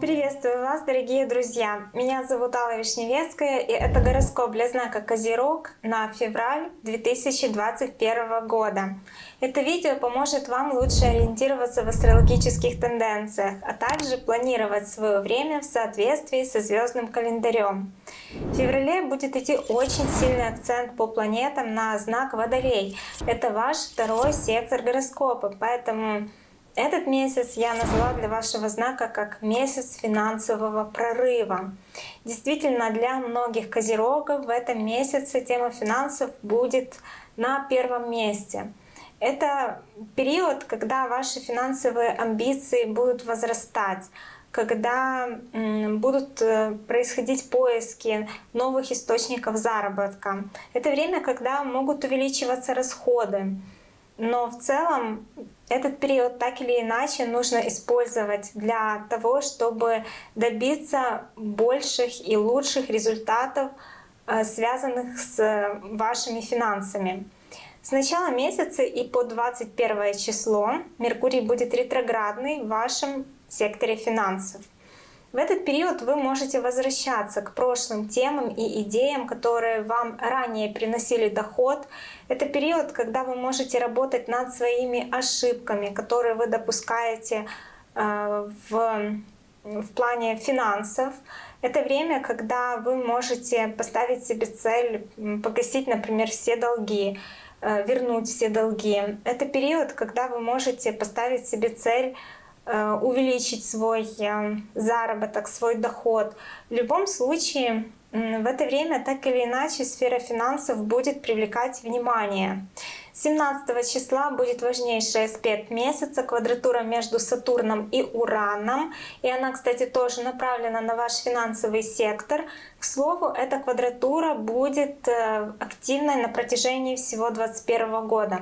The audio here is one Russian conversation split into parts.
Приветствую вас, дорогие друзья! Меня зовут Алла Вишневецкая, и это гороскоп для знака Козерог на февраль 2021 года. Это видео поможет вам лучше ориентироваться в астрологических тенденциях, а также планировать свое время в соответствии со звездным календарем. В феврале будет идти очень сильный акцент по планетам на знак Водолей. Это ваш второй сектор гороскопа, поэтому этот месяц я назвала для вашего знака как месяц финансового прорыва. Действительно, для многих козерогов в этом месяце тема финансов будет на первом месте. Это период, когда ваши финансовые амбиции будут возрастать, когда будут э, происходить поиски новых источников заработка. Это время, когда могут увеличиваться расходы. Но в целом этот период так или иначе нужно использовать для того, чтобы добиться больших и лучших результатов, э, связанных с вашими финансами. С начала месяца и по 21 число Меркурий будет ретроградный в вашем секторе финансов. В этот период вы можете возвращаться к прошлым темам и идеям, которые вам ранее приносили доход. Это период, когда вы можете работать над своими ошибками, которые вы допускаете э, в, в плане финансов. Это время, когда вы можете поставить себе цель погасить, например, все долги, э, вернуть все долги. Это период, когда вы можете поставить себе цель увеличить свой э, заработок, свой доход. В любом случае, в это время так или иначе сфера финансов будет привлекать внимание. 17 числа будет важнейший аспект месяца, квадратура между Сатурном и Ураном. И она, кстати, тоже направлена на ваш финансовый сектор. К слову, эта квадратура будет э, активной на протяжении всего 2021 года.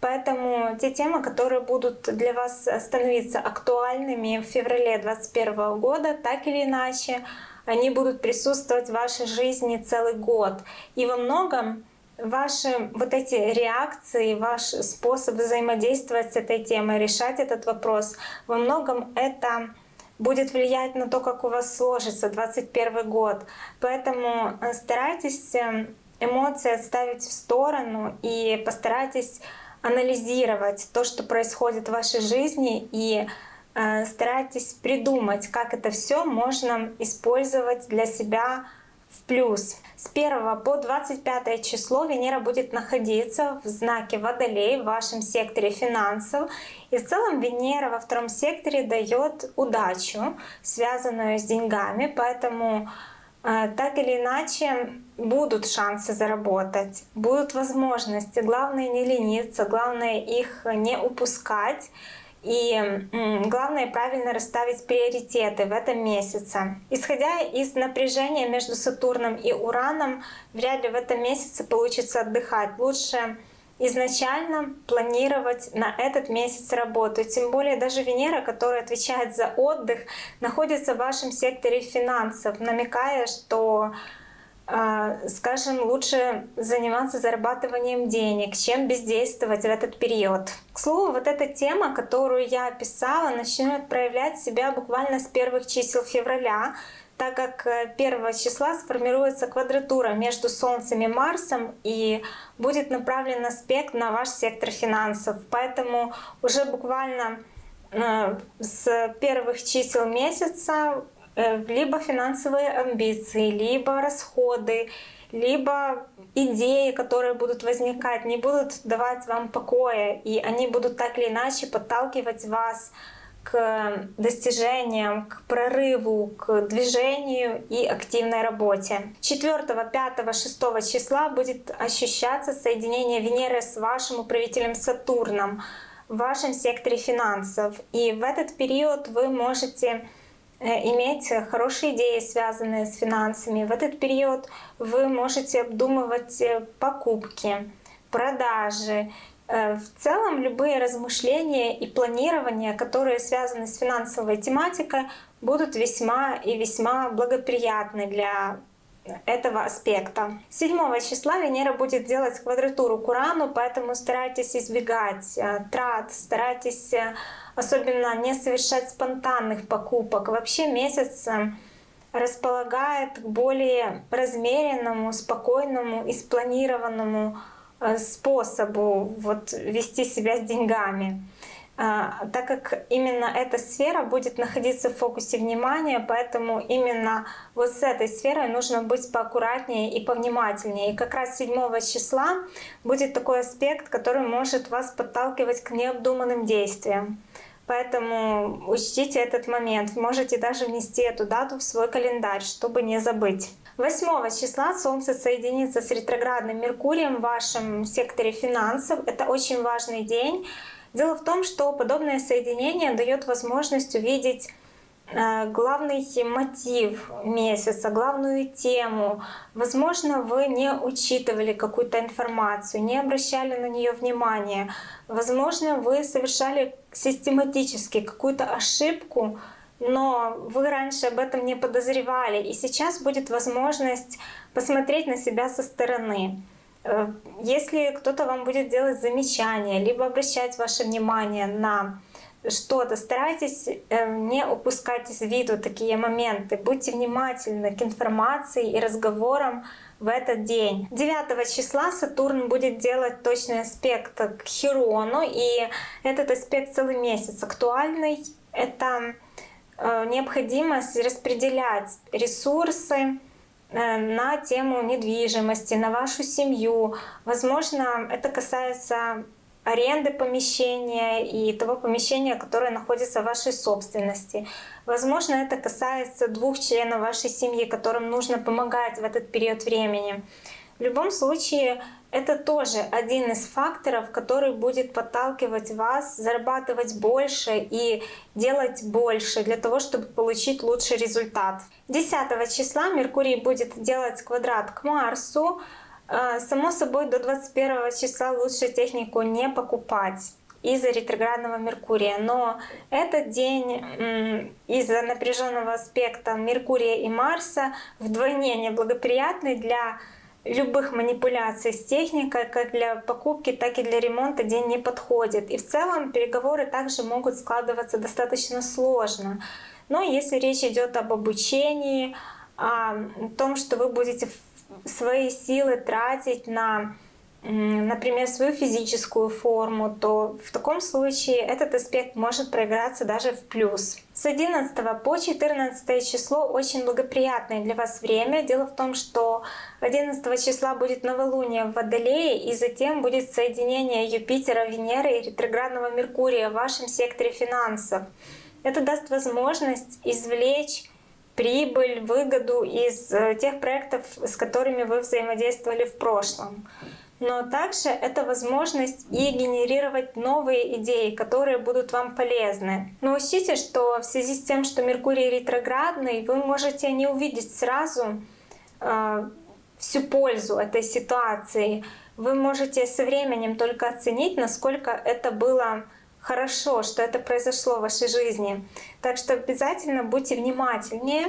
Поэтому те темы, которые будут для вас становиться актуальными в феврале 2021 года, так или иначе, они будут присутствовать в вашей жизни целый год. И во многом ваши вот эти реакции, ваш способ взаимодействовать с этой темой, решать этот вопрос, во многом это будет влиять на то, как у вас сложится 2021 год. Поэтому э, старайтесь э, эмоции отставить в сторону и постарайтесь анализировать то, что происходит в вашей жизни и э, старайтесь придумать, как это все можно использовать для себя в плюс. С 1 по 25 число Венера будет находиться в знаке Водолей в вашем секторе финансов. И в целом Венера во втором секторе дает удачу, связанную с деньгами, поэтому так или иначе будут шансы заработать, будут возможности. Главное не лениться, главное их не упускать. И главное правильно расставить приоритеты в этом месяце. Исходя из напряжения между Сатурном и Ураном, вряд ли в этом месяце получится отдыхать. Лучше изначально планировать на этот месяц работу. Тем более даже Венера, которая отвечает за отдых, находится в вашем секторе финансов, намекая, что а, скажем, лучше заниматься зарабатыванием денег, чем бездействовать в этот период. К слову, вот эта тема, которую я описала, начнет проявлять себя буквально с первых чисел февраля, так как 1 э, числа сформируется квадратура между Солнцем и Марсом и будет направлен аспект на ваш сектор финансов. Поэтому уже буквально э, с первых чисел месяца э, либо финансовые амбиции, либо расходы, либо идеи, которые будут возникать, не будут давать вам покоя, и они будут так или иначе подталкивать вас к достижениям, к прорыву, к движению и активной работе. 4, 5, 6 числа будет ощущаться соединение Венеры с вашим управителем Сатурном в вашем секторе финансов. И в этот период вы можете э, иметь хорошие идеи, связанные с финансами. В этот период вы можете обдумывать э, покупки, продажи, в целом любые размышления и планирования, которые связаны с финансовой тематикой, будут весьма и весьма благоприятны для этого аспекта. 7 числа Венера будет делать квадратуру к Урану, поэтому старайтесь избегать э, трат, старайтесь э, особенно не совершать спонтанных покупок. Вообще месяц э, располагает к более размеренному, спокойному и спланированному способу вот, вести себя с деньгами. А, так как именно эта сфера будет находиться в фокусе внимания, поэтому именно вот с этой сферой нужно быть поаккуратнее и повнимательнее. И как раз 7 числа будет такой аспект, который может вас подталкивать к необдуманным действиям. Поэтому учтите этот момент. Можете даже внести эту дату в свой календарь, чтобы не забыть. 8 числа Солнце соединится с ретроградным Меркурием в вашем секторе финансов. Это очень важный день. Дело в том, что подобное соединение дает возможность увидеть э, главный мотив месяца, главную тему. Возможно, вы не учитывали какую-то информацию, не обращали на нее внимания. Возможно, вы совершали систематически какую-то ошибку, но вы раньше об этом не подозревали. И сейчас будет возможность посмотреть на себя со стороны. Э, если кто-то вам будет делать замечания, либо обращать ваше внимание на что-то, старайтесь э, не упускать из виду такие моменты. Будьте внимательны к информации и разговорам в этот день. 9 числа Сатурн будет делать точный аспект к Хирону, и этот аспект целый месяц актуальный. Это необходимость распределять ресурсы, Э, на тему недвижимости, на вашу семью. Возможно, это касается аренды помещения и того помещения, которое находится в вашей собственности. Возможно, это касается двух членов вашей семьи, которым нужно помогать в этот период времени. В любом случае, это тоже один из факторов, который будет подталкивать вас зарабатывать больше и делать больше для того, чтобы получить лучший результат. 10 числа Меркурий будет делать квадрат к Марсу. А, само собой, до 21 числа лучше технику не покупать из-за ретроградного Меркурия. Но этот день из-за напряженного аспекта Меркурия и Марса вдвойне неблагоприятный для любых манипуляций с техникой, как для покупки, так и для ремонта день не подходит. И в целом переговоры также могут складываться достаточно сложно. Но если речь идет об обучении, о том, что вы будете свои силы тратить на например, свою физическую форму, то в таком случае этот аспект может проиграться даже в плюс. С 11 по 14 число очень благоприятное для вас время. Дело в том, что 11 числа будет новолуние в Водолее, и затем будет соединение Юпитера, Венеры и ретроградного Меркурия в вашем секторе финансов. Это даст возможность извлечь прибыль, выгоду из э, тех проектов, с которыми вы взаимодействовали в прошлом но также это возможность и генерировать новые идеи, которые будут вам полезны. Но учтите, что в связи с тем, что Меркурий ретроградный, вы можете не увидеть сразу э, всю пользу этой ситуации. Вы можете со временем только оценить, насколько это было хорошо, что это произошло в вашей жизни. Так что обязательно будьте внимательнее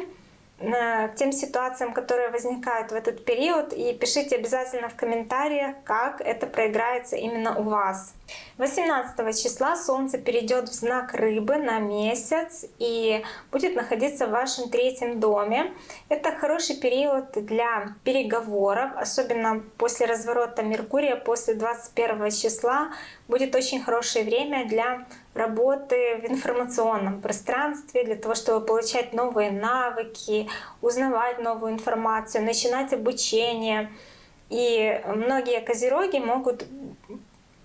к тем ситуациям, которые возникают в этот период, и пишите обязательно в комментариях, как это проиграется именно у вас. 18 числа Солнце перейдет в знак Рыбы на месяц и будет находиться в вашем третьем доме. Это хороший период для переговоров, особенно после разворота Меркурия, после 21 числа будет очень хорошее время для работы в информационном пространстве, для того, чтобы получать новые навыки, узнавать новую информацию, начинать обучение. И многие козероги могут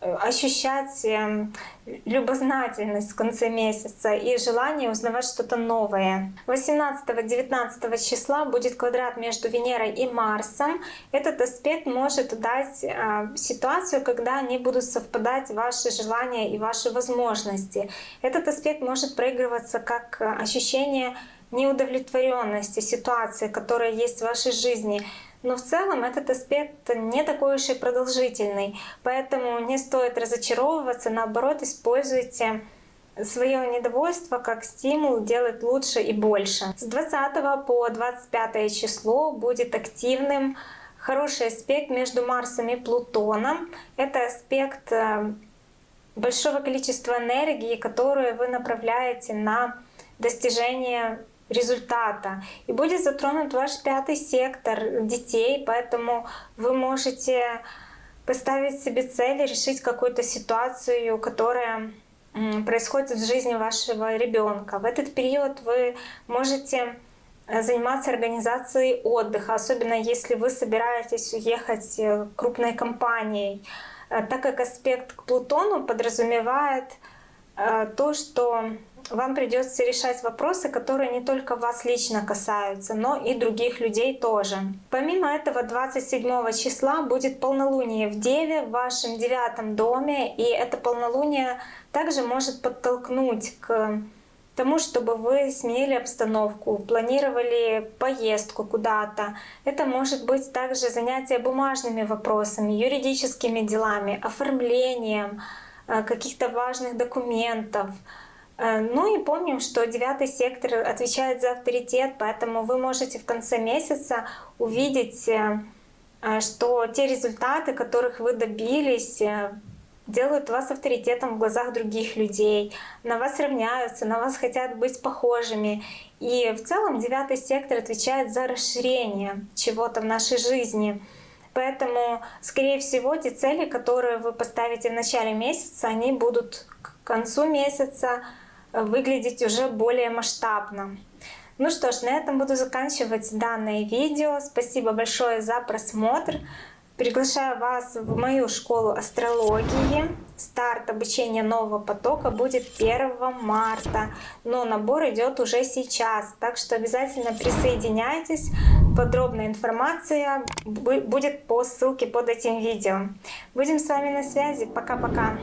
ощущать эм, любознательность в конце месяца и желание узнавать что-то новое. 18-19 числа будет квадрат между Венерой и Марсом. Этот аспект может дать э, ситуацию, когда они будут совпадать ваши желания и ваши возможности. Этот аспект может проигрываться как ощущение неудовлетворенности ситуации, которая есть в вашей жизни, но в целом этот аспект не такой уж и продолжительный, поэтому не стоит разочаровываться, наоборот, используйте свое недовольство как стимул делать лучше и больше. С 20 по 25 число будет активным хороший аспект между Марсом и Плутоном. Это аспект э, большого количества энергии, которую вы направляете на достижение результата. И будет затронут ваш пятый сектор детей, поэтому вы можете поставить себе цель, решить какую-то ситуацию, которая происходит в жизни вашего ребенка. В этот период вы можете э, заниматься организацией отдыха, особенно если вы собираетесь уехать э, крупной компанией, э, так как аспект к Плутону подразумевает то, что вам придется решать вопросы, которые не только вас лично касаются, но и других людей тоже. Помимо этого, 27 числа будет полнолуние в Деве в вашем девятом доме, и это полнолуние также может подтолкнуть к тому, чтобы вы сменили обстановку, планировали поездку куда-то. Это может быть также занятие бумажными вопросами, юридическими делами, оформлением э, каких-то важных документов, ну и помним, что девятый сектор отвечает за авторитет, поэтому вы можете в конце месяца увидеть, э, э, что те результаты, которых вы добились, делают вас авторитетом в глазах других людей, на вас равняются, на вас хотят быть похожими. И в целом девятый сектор отвечает за расширение чего-то в нашей жизни. Поэтому, скорее всего, те цели, которые вы поставите в начале месяца, они будут к концу месяца выглядеть уже более масштабно. Ну что ж, на этом буду заканчивать данное видео. Спасибо большое за просмотр. Приглашаю вас в мою школу астрологии. Старт обучения нового потока будет 1 марта, но набор идет уже сейчас, так что обязательно присоединяйтесь. Подробная информация будет по ссылке под этим видео. Будем с вами на связи. Пока-пока.